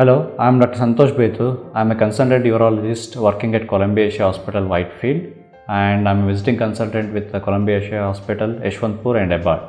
Hello, I am Dr. Santosh Betu. I am a consultant urologist working at Columbia Asia Hospital, Whitefield, and I am a visiting consultant with the Columbia Asia Hospital, Yeshwantpur and Abad.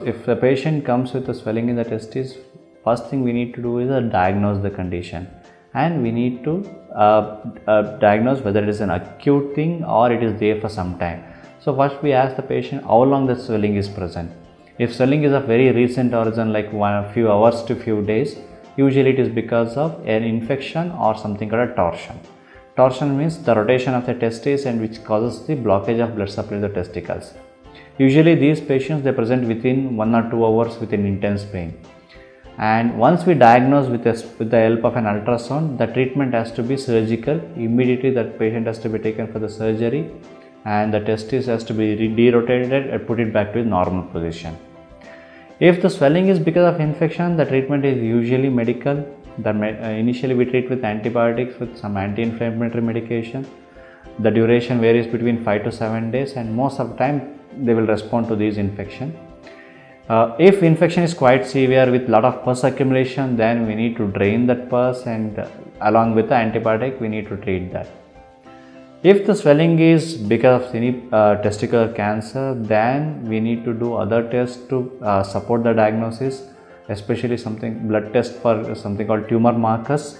If the patient comes with a swelling in the testes, first thing we need to do is uh, diagnose the condition and we need to uh, uh, diagnose whether it is an acute thing or it is there for some time. So first we ask the patient how long the swelling is present. If swelling is of very recent origin like one few hours to few days, usually it is because of an infection or something called a torsion. Torsion means the rotation of the testes and which causes the blockage of blood supply to the testicles. Usually these patients they present within 1 or 2 hours with an intense pain. And once we diagnose with, a, with the help of an ultrasound, the treatment has to be surgical. Immediately that patient has to be taken for the surgery and the testis has to be derotated and put it back to its normal position. If the swelling is because of infection, the treatment is usually medical. The, uh, initially we treat with antibiotics with some anti-inflammatory medication. The duration varies between 5 to 7 days and most of the time they will respond to these infection. Uh, if infection is quite severe with lot of pus accumulation then we need to drain that pus and uh, along with the antibiotic we need to treat that. If the swelling is because of any uh, testicular cancer then we need to do other tests to uh, support the diagnosis especially something blood test for something called tumor markers.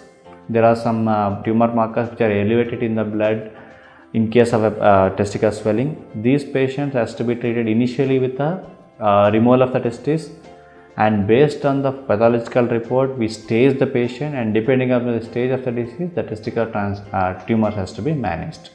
There are some uh, tumor markers which are elevated in the blood in case of a uh, testicular swelling. These patients has to be treated initially with a uh, removal of the testis and based on the pathological report we stage the patient and depending on the stage of the disease the testicular trans, uh, tumor has to be managed.